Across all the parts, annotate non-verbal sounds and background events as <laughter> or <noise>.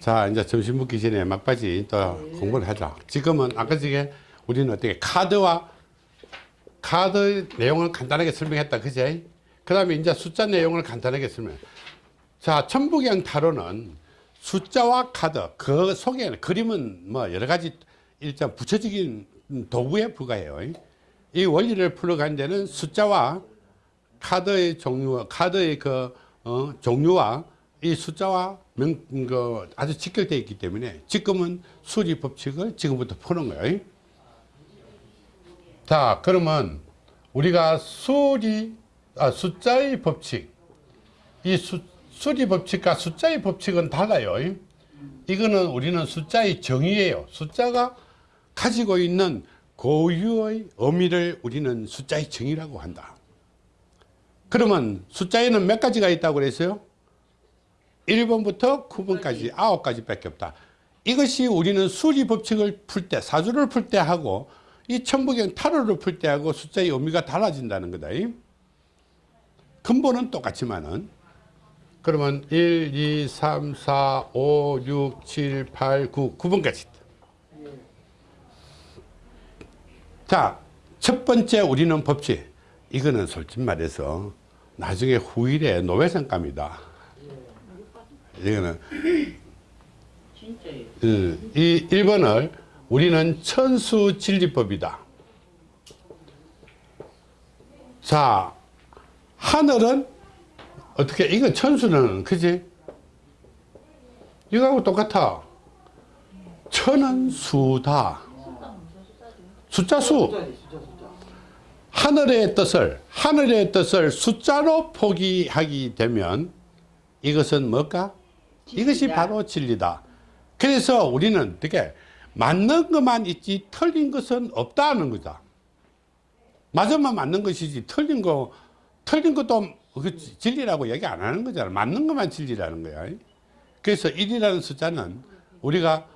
자 이제 점심 먹기 전에 막바지 또 공부를 하자. 지금은 아까 전에 우리는 어떻게 카드와 카드 내용을 간단하게 설명했다. 그제? 그 다음에 이제 숫자 내용을 간단하게 설명. 자 천부경 타로는 숫자와 카드 그 속에는 그림은 뭐 여러 가지 일단 부처적인 도구에 불과해요. 이 원리를 풀어가는 데는 숫자와 카드의 종류 카드의 그 어, 종류와 이 숫자와 명, 그 아주 직결되어 있기 때문에 지금은 수리 법칙을 지금부터 푸는 거예요. 자, 그러면 우리가 수리, 아, 숫자의 법칙, 이 수, 수리 법칙과 숫자의 법칙은 달라요. 이거는 우리는 숫자의 정의예요. 숫자가 가지고 있는 고유의 의미를 우리는 숫자의 정의라고 한다. 그러면 숫자에는 몇 가지가 있다고 그랬어요? 1번부터 9번까지 9가지 밖에 없다. 이것이 우리는 수리 법칙을 풀 때, 사주를 풀 때 하고 이 천부경 타로를 풀 때 하고 숫자의 의미가 달라진다는 거다. 근본은 똑같지만은 그러면 1, 2, 3, 4, 5, 6, 7, 8, 9, 9번까지 있다. 자, 첫 번째 우리는 법칙. 이거는 솔직히 말해서 나중에 후일에 노회상감이다. 이거는. 음, 이 1번을 우리는 천수진리법이다. 자, 하늘은 어떻게 이거 천수는 그지? 이거하고 똑같아. 천은 수다. 숫자 수. 하늘의 뜻을 하늘의 뜻을 숫자로 포기하게 되면 이것은 뭘까? 이것이. 바로 진리다. 그래서 우리는 어떻게 맞는 것만 있지 틀린 것은 없다는 거다. 맞으면 맞는 것이지 틀린 거 틀린 것도 그 진리라고 얘기 안 하는 거잖아. 맞는 것만 진리라는 거야. 그래서 1이라는 숫자는 우리가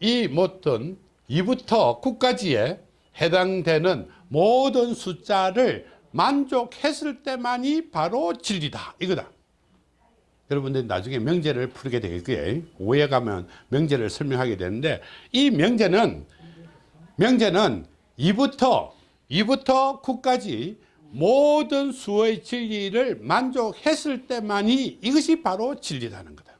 이 모든 2부터 9까지에 해당되는 모든 숫자를 만족했을 때만이 바로 진리다. 이거다. 여러분들 나중에 명제를 풀게 될 거예요. 오해 가면 명제를 설명하게 되는데 이 명제는 명제는 2부터 2부터 9까지 모든 수의 진리를 만족했을 때만이 이것이 바로 진리라는 거다.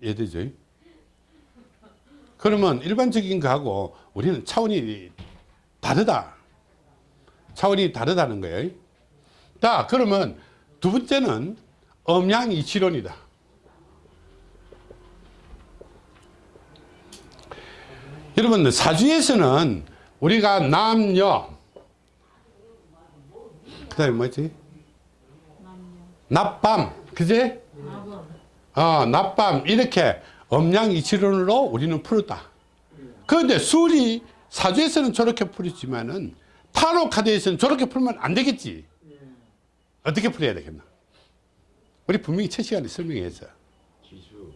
이해되죠? 그러면 일반적인 거하고 우리는 차원이 다르다. 차원이 다르다는 거예요. 자, 그러면 두 번째는 음양 이치론이다. 여러분 사주에서는 우리가 남녀 그 다음에 뭐지? 낮밤 그지? 어, 낮밤 이렇게 음양이치론으로 우리는 풀었다. 그런데 술이 사주에서는 저렇게 풀었지만은 타로 카드에서는 저렇게 풀면 안 되겠지. 어떻게 풀어야 되겠나? 우리 분명히 첫 시간에 설명했어. 기수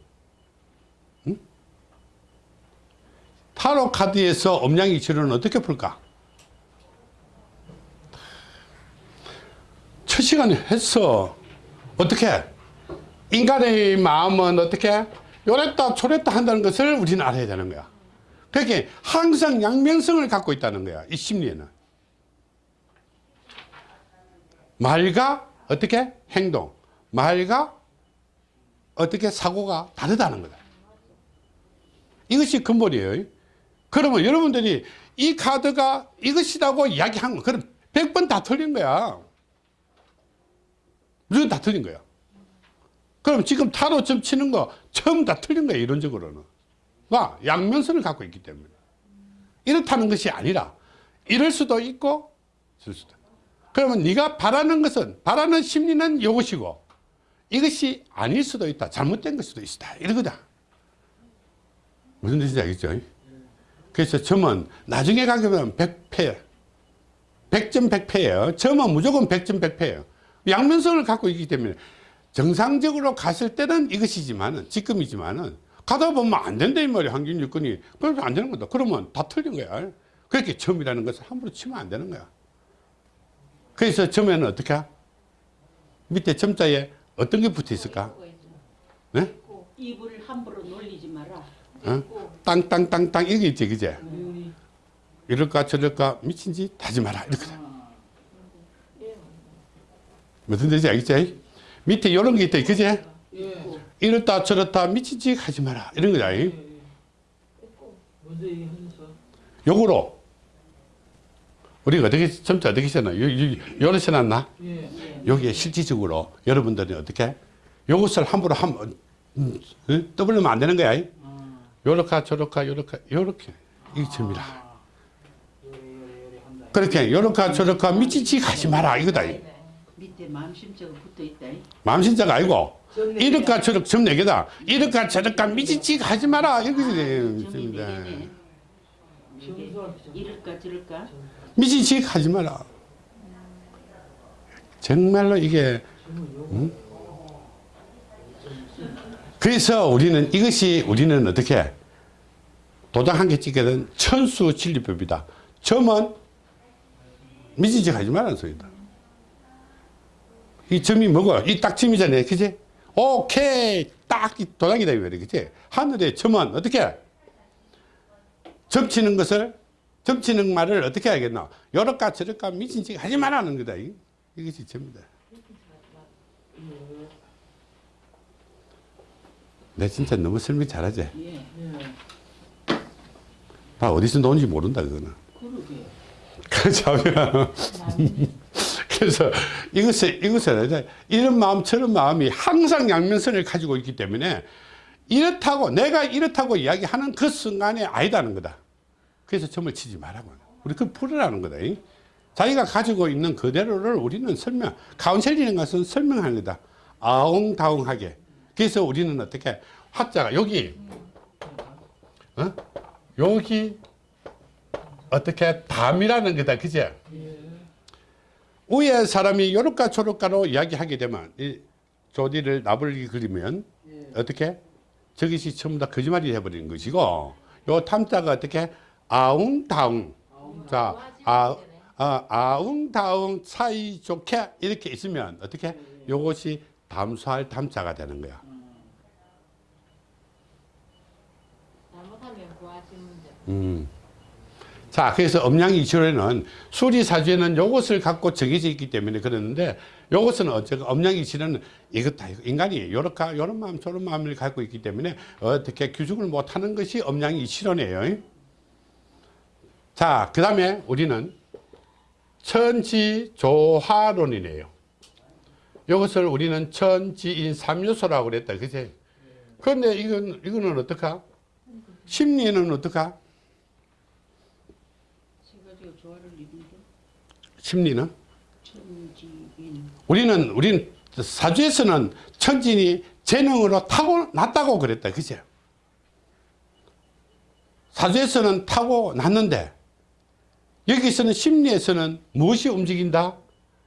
타로 카드에서 음양이치론은 어떻게 풀까? 첫 시간에 했어. 어떻게? 인간의 마음은 어떻게? 요랬다 저랬다 한다는 것을 우리는 알아야 되는 거야. 그렇게 항상 양면성을 갖고 있다는 거야. 이 심리에는. 말과 어떻게? 행동. 말과 어떻게 사고가 다르다는 거다. 이것이 근본이에요. 그러면 여러분들이 이 카드가 이것이라고 이야기한 거, 그럼 100번 다 틀린 거야. 무조건 다 틀린 거야. 그럼 지금 타로 점 치는 거 처음 다 틀린 거야, 이론적으로는. 와, 양면성을 갖고 있기 때문에. 이렇다는 것이 아니라, 이럴 수도 있고, 쓸 수도. 그러면 네가 바라는 것은, 바라는 심리는 이것이고, 이것이 아닐 수도 있다. 잘못된 걸 수도 있다. 이러거다. 무슨 뜻인지 알겠죠? 그래서 점은 나중에 가게 되면 100패, 100점 100패예요. 점은 무조건 100점 100패예요. 양면성을 갖고 있기 때문에 정상적으로 갔을 때는 이것이지만은, 지금이지만은, 가다 보면 안 된다, 이 말이야. 환경 요건이. 그래서 안 되는 거다. 그러면 다 틀린 거야. 그렇게 점이라는 것을 함부로 치면 안 되는 거야. 그래서 점에는 어떻게? 밑에 점자에 어떤 게 붙어 있을까? 네? 입을 함부로 놀리지 마라. 어? 땅땅땅땅 이게 있지 그제 이럴까 저럴까 미친 짓 하지 마라 이렇게 무슨 뜻인지 알겠지? 밑에 이런 게 있다 그제 예. 이렇다 저렇다 미친 짓 하지 마라 이런 거다 이. 먼저 얘기하셔서. 요거로 우리가 어떻게 점자 어떻게 써나 요런 써놨나 예. 여기에 실질적으로 여러분들이 어떻게 요것을 함부로 한 음, 어? 떠벌리면 안 되는 거야 이. 아. 요렇게 저렇게 요렇게 요렇게 이게 점이라 아. 요래 요래 요래 한다. 그렇게 요렇게 저렇게 짓 하지 마라 이거다 이. 밑에 마음심자가 붙어 있다. 마음신자가 아니고 점네 이렇게 저렇게 점 4개다 이렇게 저렇게 짓 하지 마라 이렇게 점이 됩니다 네 개네. 이게 점수한테 점. 이럴까 저럴까. 미친 짓 하지 마라 정말로 이게. 음? 그래서 우리는 이것이 우리는 어떻게 도장 한 개 찍게 된 천수 진리법이다. 점은 미친 짓 하지 말라는 소리다. 이 점이 뭐고? 이 딱 점이잖아요. 그지? 오케이. 딱이 도장이다. 이거래. 그지? 하늘의 점은 어떻게? 점치는 것을, 점치는 말을 어떻게 하겠나? 요럴까 저럴까 미친 짓 하지 말라는 거다. 이- 이것이 점이다. 내 진짜 너무 설명 잘하지? 예. 예. 나 어디서 나온지 모른다, 그거는. 그러게. 그렇죠. <laughs> 그래서 이것을, 이것을 이런 마음, 저런 마음이 항상 양면성을 가지고 있기 때문에 이렇다고, 내가 이렇다고 이야기하는 그 순간에 아니다는 거다. 그래서 점을 치지 말라고. 우리 그 풀으라는 거다. 이. 자기가 가지고 있는 그대로를 우리는 설명, 카운셀링인 것은 설명하는 거다. 아웅다웅하게. 그래서 우리는 어떻게, 화자가 여기, 어? 여기, 어떻게 담이라는 거다. 그제? 위에 사람이 요렇까 저렇까로 이야기하게 되면 이 조디를 나불리 그리면 어떻게 저것이 전부 다 거짓말이 돼버리는 것이고 요 탐자가 어떻게 아웅다웅 자 아, 아, 아웅다웅 사이 좋게 이렇게 있으면 어떻게 요것이 담수할 담자가 되는 거야 문제. 음. 자, 그래서 음양이실에는 수리사주에는 요것을 갖고 정해져 있기 때문에 그러는데 요것은 어쨌든 음양이실에는 이것 다 인간이 요렇게 요런 마음 저런 마음을 갖고 있기 때문에 어떻게 규정을 못하는 것이 음양이실원이에요. 자, 그 다음에 우리는 천지조화론이네요. 이것을 우리는 천지인 삼요소라고 그랬다. 그지? 그런데 이건, 이거는 어떡하? 심리는 어떡하? 심리는? 우리는, 우리는 사주에서는 천진이 재능으로 타고났다고 그랬다. 그죠? 사주에서는 타고났는데, 여기서는 심리에서는 무엇이 움직인다?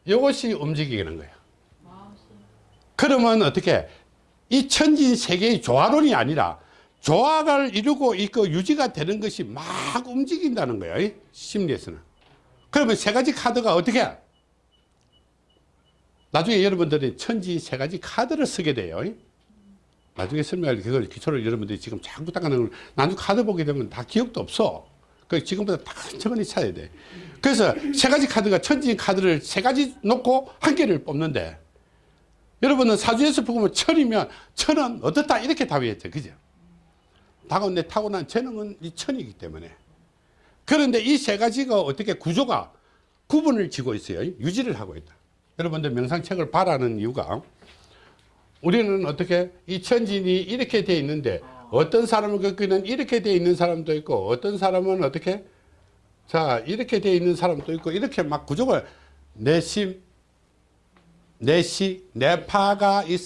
이것이 움직이는 거야. 그러면 어떻게? 이 천진 세계의 조화론이 아니라 조화를 이루고 있고 유지가 되는 것이 막 움직인다는. 이 심리에서는. 그러면 세 가지 카드가 어떻게? 나중에 여러분들이 천지 세 가지 카드를 쓰게 돼요. 나중에 설명할 그걸 기초를 여러분들이 지금 자꾸 닦아내는 걸 나중에 카드 보게 되면 다 기억도 없어. 그 지금부터 다 천천히 찾아야 돼. 그래서 세 가지 카드가 천지 카드를 세 가지 놓고 한 개를 뽑는데 여러분은 사주에서 보면 천이면 천은 어떻다 이렇게 답이었죠. 그죠? 다가온데 타고난 재능은 이 천이기 때문에. 그런데 이 세 가지가 어떻게 구조가 구분을 지고 있어요. 유지를 하고 있다. 여러분들 명상책을 바라는 이유가 우리는 어떻게 이 천진이 이렇게 돼 있는데 어떤 사람을 겪기는 이렇게 돼 있는 사람도 있고 어떤 사람은 어떻게? 자 이렇게 돼 있는 사람도 있고 이렇게 막 구조가 내심 내시 내파가 있,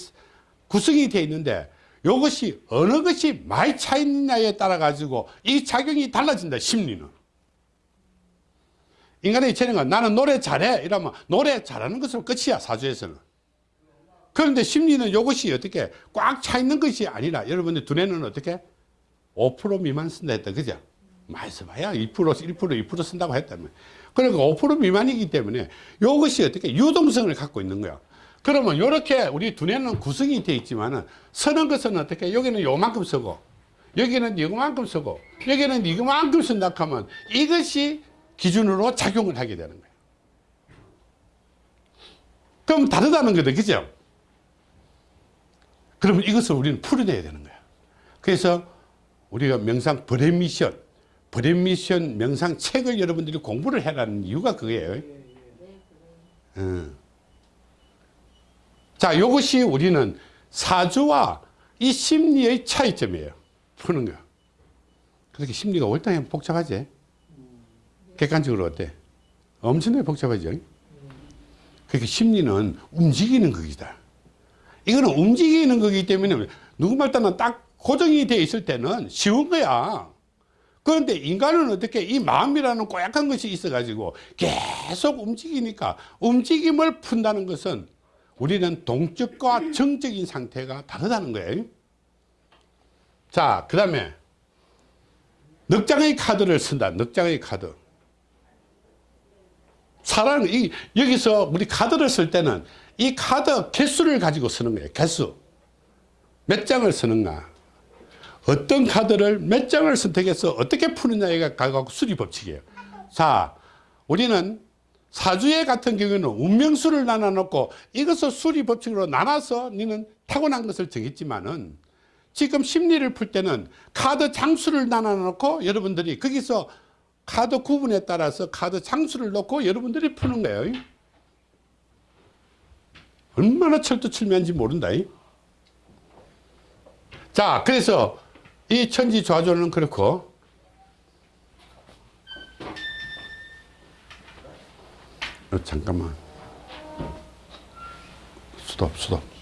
구성이 돼 있는데 이것이 어느 것이 많이 차 있느냐에 따라 가지고 이 작용이 달라진다 심리는. 인간의 재능은 나는 노래 잘해 이러면 노래 잘하는 것으로 끝이야 사주에서는 그런데 심리는 이것이 어떻게 꽉 차 있는 것이 아니라 여러분들 두뇌는 어떻게 5% 미만 쓴다 했다 그죠 많이 써봐야 2% 1% 2% 쓴다고 했다면 그러니까 5% 미만이기 때문에 이것이 어떻게 유동성을 갖고 있는 거야 그러면 이렇게 우리 두뇌는 구성이 되어 있지만은 서는 것은 어떻게 여기는 요만큼 쓰고 여기는 이거만큼 쓰고 여기는 이거만큼 쓴다 하면 이것이 기준으로 작용을 하게 되는 거예요. 그럼 다르다는 거죠. 그죠? 그러면 이것을 우리는 풀어내야 되는 거야. 그래서 우리가 명상 브레미션, 브레미션 명상 책을 여러분들이 공부를 해라는 이유가 그거예요. 음. 자, 이것이 우리는 사주와 이 심리의 차이점이에요. 푸는 거. 그렇게 심리가 월등히 복잡하지? 객관적으로 어때? 엄청나게 복잡하죠? 그렇게 심리는 움직이는 거기다. 이거는 움직이는 거기 때문에 누구 말따나 딱 고정이 되어 있을 때는 쉬운 거야. 그런데 인간은 어떻게 이 마음이라는 꼬약한 것이 있어 가지고 계속 움직이니까 움직임을 푼다는 것은 우리는 동적과 정적인 상태가 다르다는 거예요. 자, 그 다음에 넉장의 카드를 쓴다. 넉장의 카드. 사람 이 여기서 우리 카드를 쓸 때는 이 카드 개수를 가지고 쓰는 거예요. 개수. 몇 장을 쓰는가. 어떤 카드를 몇 장을 선택해서 어떻게 푸느냐가 가고 수리 법칙이에요. 자, 우리는 사주에 같은 경우는 운명수를 나눠 놓고 이것을 수리 법칙으로 나눠서 니는 타고난 것을 정했지만은 지금 심리를 풀 때는 카드 장수를 나눠 놓고 여러분들이 거기서 카드 구분에 따라서 카드 장수를 놓고 여러분들이 푸는 거예요. 얼마나 철두철미한지 모른다. 자, 그래서 이 천지 좌조는 그렇고 어, 잠깐만 스톱 스톱